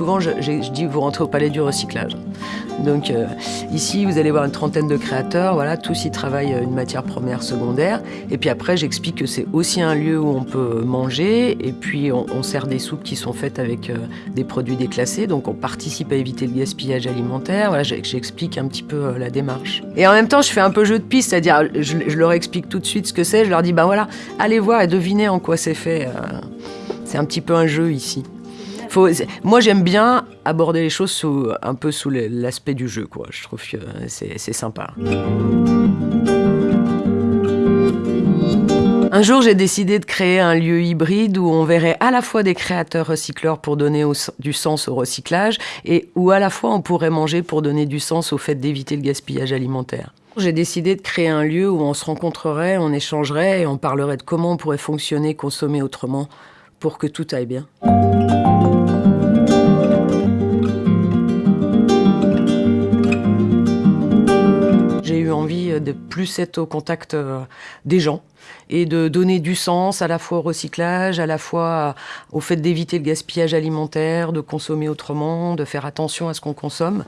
souvent, je, je, dis vous rentrez au palais du recyclage. Donc euh, ici, vous allez voir une trentaine de créateurs, voilà, tous y travaillent une matière première secondaire. Et puis après, j'explique que c'est aussi un lieu où on peut manger. Et puis on, sert des soupes qui sont faites avec euh, des produits déclassés. Donc on participe à éviter le gaspillage alimentaire. Voilà, j'explique un petit peu euh, la démarche. Et en même temps, je fais un peu jeu de piste, c'est-à-dire je, je, leur explique tout de suite ce que c'est. Je leur dis, ben voilà, allez voir et devinez en quoi c'est fait. C'est un petit peu un jeu ici. Moi, j'aime bien aborder les choses un peu sous l'aspect du jeu. Je trouve que c'est sympa. Un jour, j'ai décidé de créer un lieu hybride où on verrait à la fois des créateurs recycleurs pour donner du sens au recyclage et où à la fois on pourrait manger pour donner du sens au fait d'éviter le gaspillage alimentaire. J'ai décidé de créer un lieu où on se rencontrerait, on échangerait et on parlerait de comment on pourrait fonctionner, consommer autrement pour que tout aille bien. De plus être au contact euh, des gens et de donner du sens à la fois au recyclage, à la fois au fait d'éviter le gaspillage alimentaire, de consommer autrement, de faire attention à ce qu'on consomme.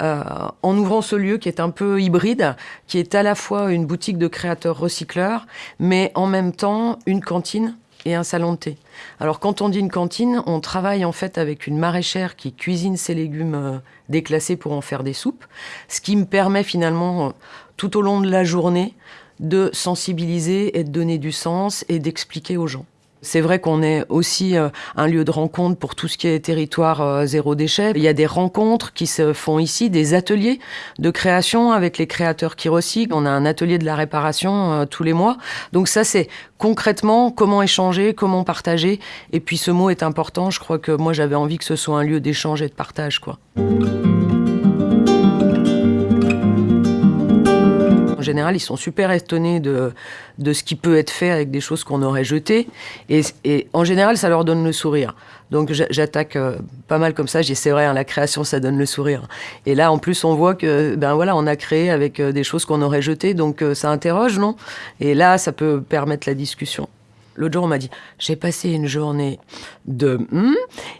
Euh, en ouvrant ce lieu qui est un peu hybride, qui est à la fois une boutique de créateurs recycleurs, mais en même temps une cantine et un salon de thé. Alors quand on dit une cantine, on travaille en fait avec une maraîchère qui cuisine ses légumes euh, déclassés pour en faire des soupes, ce qui me permet finalement tout au long de la journée de sensibiliser et de donner du sens et d'expliquer aux gens. C'est vrai qu'on est aussi euh, un lieu de rencontre pour tout ce qui est territoire euh, zéro déchet. Il y a des rencontres qui se font ici, des ateliers de création avec les créateurs qui recyclent. On a un atelier de la réparation euh, tous les mois. Donc ça, c'est concrètement comment échanger, comment partager. Et puis ce mot est important. Je crois que moi, j'avais envie que ce soit un lieu d'échange et de partage, quoi. Général, ils sont super étonnés de, de ce qui peut être fait avec des choses qu'on aurait jetées. Et, en général, ça leur donne le sourire. Donc j'attaque euh, pas mal comme ça. J'ai c'est vrai, hein, la création, ça donne le sourire. Et là, en plus, on voit que ben voilà, on a créé avec euh, des choses qu'on aurait jetées, donc euh, ça interroge, non? Et là, ça peut permettre la discussion. L'autre jour, on m'a dit j'ai passé une journée de, hmm,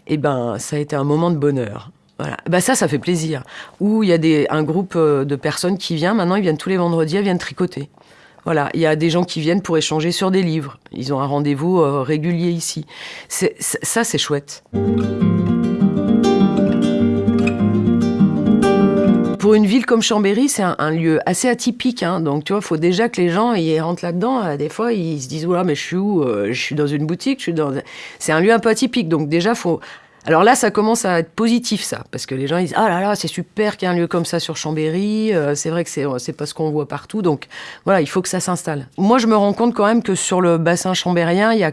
et ben ça a été un moment de bonheur. Voilà. Bah ça, ça fait plaisir. Ou il y a des, un groupe euh, de personnes qui vient, maintenant ils viennent tous les vendredis, elles viennent tricoter. Voilà, il y a des gens qui viennent pour échanger sur des livres. Ils ont un rendez-vous euh, régulier ici. Ça, c'est chouette. Pour une ville comme Chambéry, c'est un, un, lieu assez atypique. Hein. Donc, tu vois, il faut déjà que les gens ils rentrent là-dedans. Euh, des fois, ils se disent, voilà, mais je suis où Je suis dans une boutique, je suis dans... C'est un lieu un peu atypique. Donc, déjà, faut alors là, ça commence à être positif, ça, parce que les gens disent ah là là, c'est super qu'il y ait un lieu comme ça sur Chambéry. Euh, c'est vrai que c'est c'est pas ce qu'on voit partout, donc voilà, il faut que ça s'installe. Moi, je me rends compte quand même que sur le bassin chambérien, il y a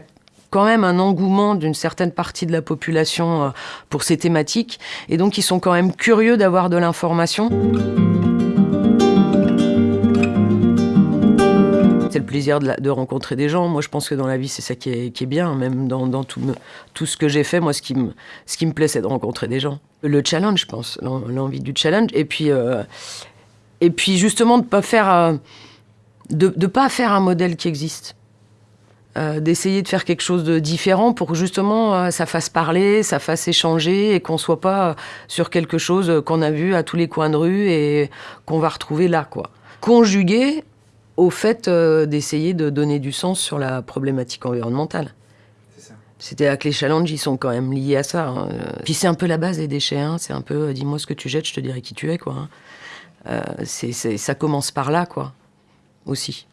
quand même un engouement d'une certaine partie de la population euh, pour ces thématiques, et donc ils sont quand même curieux d'avoir de l'information. Le plaisir de, rencontrer des gens. Moi, je pense que dans la vie, c'est ça qui est, bien. Même dans, tout, ce que j'ai fait, moi, ce qui me, plaît, c'est de rencontrer des gens. Le challenge, je pense, l'envie du challenge. Et puis, euh, et puis justement, de pas faire, euh, de, pas faire un modèle qui existe. Euh, d'essayer de faire quelque chose de différent pour que justement ça fasse parler, ça fasse échanger et qu'on soit pas sur quelque chose qu'on a vu à tous les coins de rue et qu'on va retrouver là, quoi. Conjuguer au fait euh, d'essayer de donner du sens sur la problématique environnementale. C'est-à-dire que les challenges, ils sont quand même liés à ça. Hein. Puis c'est un peu la base des déchets. Hein. C'est un peu, euh, dis-moi ce que tu jettes, je te dirai qui tu es, quoi. Hein. Euh, ça commence par là, quoi. Aussi.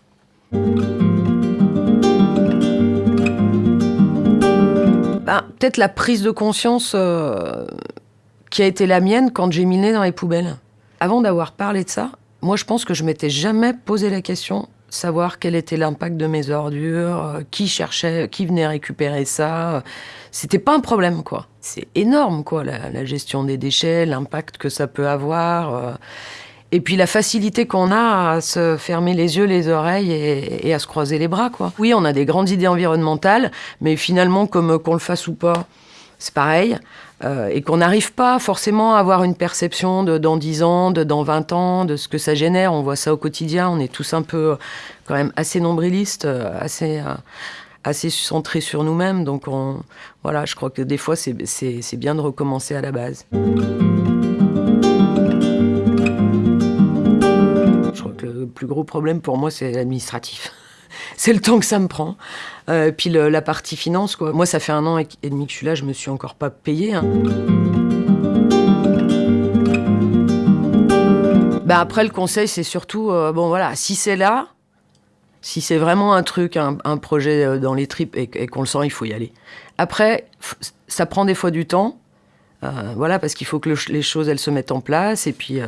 Ben, peut-être la prise de conscience euh, qui a été la mienne quand j'ai nez dans les poubelles. Avant d'avoir parlé de ça, moi, je pense que je m'étais jamais posé la question savoir quel était l'impact de mes ordures, euh, qui cherchait, qui venait récupérer ça. C'était pas un problème, quoi. C'est énorme, quoi, la, gestion des déchets, l'impact que ça peut avoir. Euh, et puis la facilité qu'on a à se fermer les yeux, les oreilles et, et, à se croiser les bras, quoi. Oui, on a des grandes idées environnementales, mais finalement, comme qu'on le fasse ou pas, c'est pareil. Euh, et qu'on n'arrive pas forcément à avoir une perception de dans 10 ans, de dans 20 ans, de ce que ça génère. On voit ça au quotidien, on est tous un peu quand même assez nombrilistes, assez, assez centrés sur nous-mêmes. Donc on, voilà, je crois que des fois c'est bien de recommencer à la base. Je crois que le plus gros problème pour moi c'est l'administratif. c'est le temps que ça me prend. Euh, puis la partie finance, quoi. Moi, ça fait un an et demi que je suis là, je me suis encore pas payé. Hein. Bah après, le conseil, c'est surtout, euh, bon voilà, si c'est là, si c'est vraiment un truc, un, projet euh, dans les tripes et, qu'on le sent, il faut y aller. Après, ça prend des fois du temps, voilà, parce qu'il faut que les choses, elles se mettent en place. Et puis,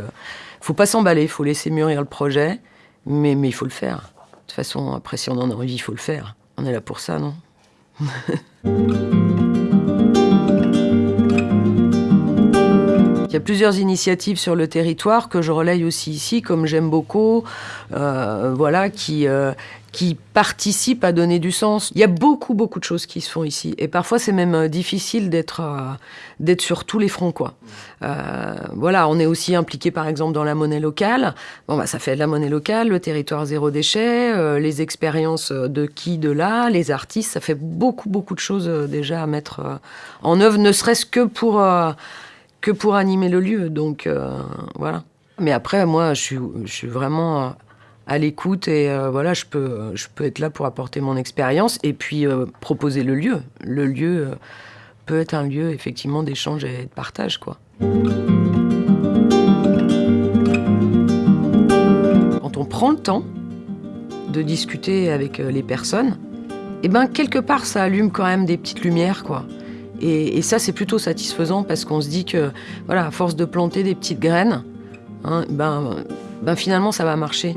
faut pas s'emballer, faut laisser mûrir le projet, mais il faut le faire. De toute façon, après, si on en a envie, il faut le faire. On est là pour ça, non? y a plusieurs initiatives sur le territoire que je relaye aussi ici, comme j'aime beaucoup, euh, voilà, qui, euh, qui participent à donner du sens. Il y a beaucoup, beaucoup de choses qui se font ici. Et parfois, c'est même euh, difficile d'être d'être sur tous les fronts, quoi. voilà, on est aussi impliqué, par exemple, dans la monnaie locale. Bon, bah, ça fait de la monnaie locale, le territoire zéro déchet, les expériences de qui, de là, les artistes. Ça fait beaucoup, beaucoup de choses déjà à mettre en œuvre, ne serait-ce que pour que pour animer le lieu. Donc euh, voilà. Mais après, moi, je suis, vraiment à l'écoute et euh, voilà, je peux, je peux être là pour apporter mon expérience et puis euh, proposer le lieu. Le lieu peut être un lieu effectivement d'échange et de partage, quoi. Quand on prend le temps de discuter avec les personnes, et eh ben quelque part ça allume quand même des petites lumières, quoi. Et, ça, c'est plutôt satisfaisant parce qu'on se dit que, voilà, à force de planter des petites graines, hein, ben, ben finalement, ça va marcher.